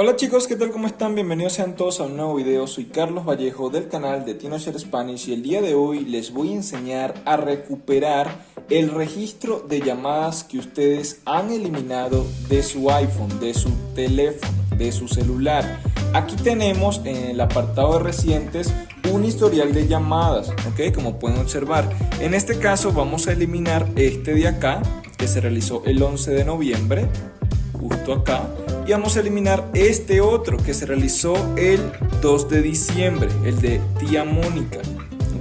Hola chicos, ¿qué tal? ¿Cómo están? Bienvenidos sean todos a un nuevo video. Soy Carlos Vallejo del canal de TinoShare Spanish y el día de hoy les voy a enseñar a recuperar el registro de llamadas que ustedes han eliminado de su iPhone, de su teléfono, de su celular. Aquí tenemos en el apartado de recientes un historial de llamadas, ¿ok? Como pueden observar. En este caso vamos a eliminar este de acá, que se realizó el 11 de noviembre, justo acá y vamos a eliminar este otro que se realizó el 2 de diciembre, el de tía Mónica.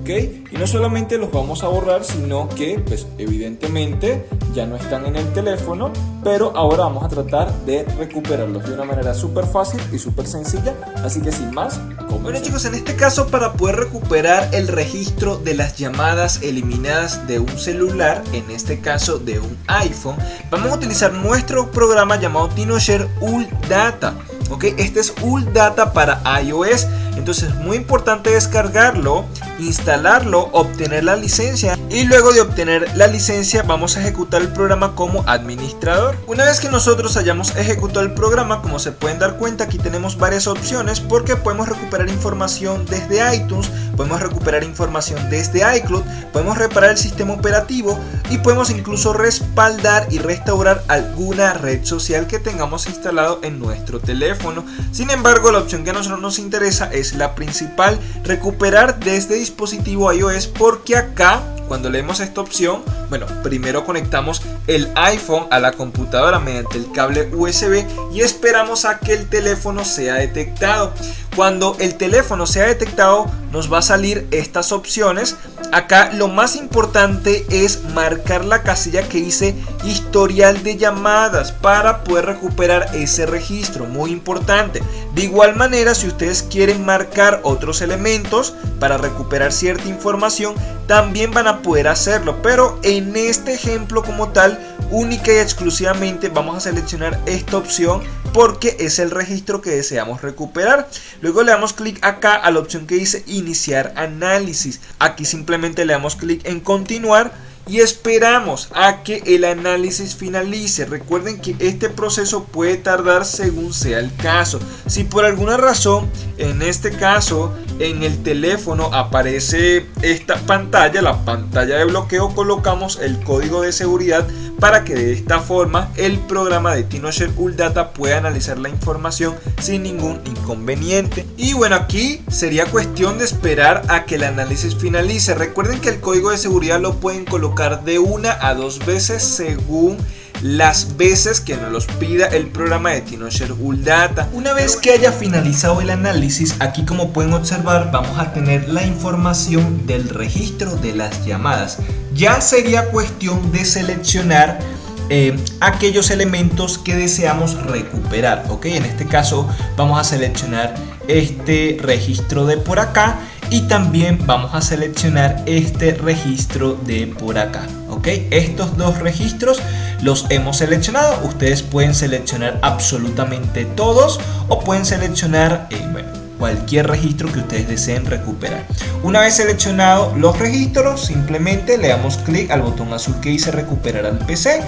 Y no solamente los vamos a borrar, sino que, pues evidentemente, ya no están en el teléfono, pero ahora vamos a tratar de recuperarlos de una manera súper fácil y súper sencilla, así que sin más, bueno chicos, en este caso para poder recuperar el registro de las llamadas eliminadas de un celular, en este caso de un iPhone, vamos a utilizar nuestro programa llamado TinoShare Data. ¿ok? Este es Data para iOS, entonces es muy importante descargarlo, instalarlo, obtener la licencia y luego de obtener la licencia vamos a ejecutar el programa como administrador. Una vez que nosotros hayamos ejecutado el programa, como se pueden dar cuenta aquí tenemos varias opciones porque podemos recuperar información desde iTunes, podemos recuperar información desde iCloud, podemos reparar el sistema operativo y podemos incluso respaldar y restaurar alguna red social que tengamos instalado en nuestro teléfono. Sin embargo, la opción que a nosotros nos interesa es la principal, recuperar desde dispositivo iOS porque acá cuando leemos esta opción, bueno, primero conectamos el iPhone a la computadora mediante el cable USB y esperamos a que el teléfono sea detectado. Cuando el teléfono sea detectado nos va a salir estas opciones. Acá lo más importante es marcar la casilla que dice historial de llamadas para poder recuperar ese registro. Muy importante. De igual manera si ustedes quieren marcar otros elementos para recuperar cierta información también van a poder hacerlo. Pero en este ejemplo como tal única y exclusivamente vamos a seleccionar esta opción porque es el registro que deseamos recuperar. Luego le damos clic acá a la opción que dice iniciar análisis. Aquí simplemente le damos clic en continuar y esperamos a que el análisis finalice. Recuerden que este proceso puede tardar según sea el caso. Si por alguna razón, en este caso, en el teléfono aparece esta pantalla, la pantalla de bloqueo, colocamos el código de seguridad para que de esta forma el programa de TinoShare Data pueda analizar la información sin ningún inconveniente. Y bueno, aquí sería cuestión de esperar a que el análisis finalice. Recuerden que el código de seguridad lo pueden colocar de una a dos veces según las veces que nos los pida el programa de Data. Una vez que haya finalizado el análisis, aquí como pueden observar vamos a tener la información del registro de las llamadas. Ya sería cuestión de seleccionar eh, aquellos elementos que deseamos recuperar. ¿ok? En este caso vamos a seleccionar este registro de por acá y también vamos a seleccionar este registro de por acá estos dos registros los hemos seleccionado ustedes pueden seleccionar absolutamente todos o pueden seleccionar eh, cualquier registro que ustedes deseen recuperar. Una vez seleccionado los registros, simplemente le damos clic al botón azul que dice recuperar al PC.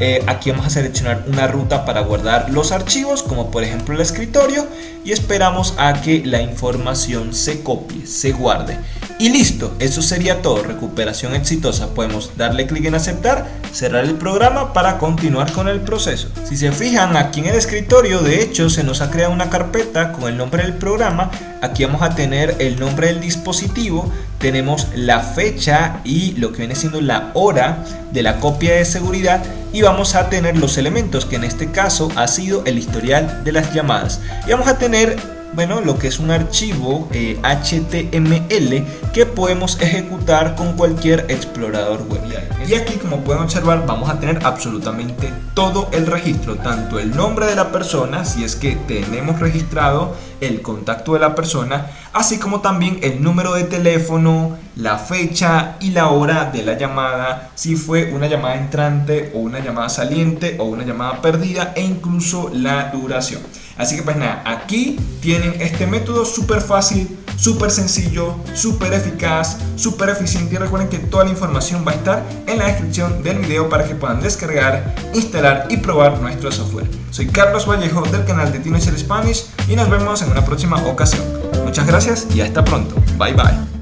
Eh, aquí vamos a seleccionar una ruta para guardar los archivos, como por ejemplo el escritorio, y esperamos a que la información se copie, se guarde. Y listo, eso sería todo, recuperación exitosa. Podemos darle clic en aceptar, cerrar el programa para continuar con el proceso. Si se fijan aquí en el escritorio, de hecho se nos ha creado una carpeta con el nombre del programa. Aquí vamos a tener el nombre del dispositivo, tenemos la fecha y lo que viene siendo la hora de la copia de seguridad y vamos a tener los elementos que en este caso ha sido el historial de las llamadas y vamos a tener bueno, lo que es un archivo HTML eh, que podemos ejecutar con cualquier explorador web. Y aquí como pueden observar vamos a tener absolutamente todo el registro, tanto el nombre de la persona, si es que tenemos registrado el contacto de la persona, así como también el número de teléfono, la fecha y la hora de la llamada, si fue una llamada entrante o una llamada saliente o una llamada perdida e incluso la duración. Así que pues nada, aquí tienen este método súper fácil, súper sencillo, súper eficaz, súper eficiente y recuerden que toda la información va a estar en la descripción del video para que puedan descargar, instalar y probar nuestro software. Soy Carlos Vallejo del canal de Teenager Spanish y nos vemos en una próxima ocasión. Muchas gracias y hasta pronto. Bye bye.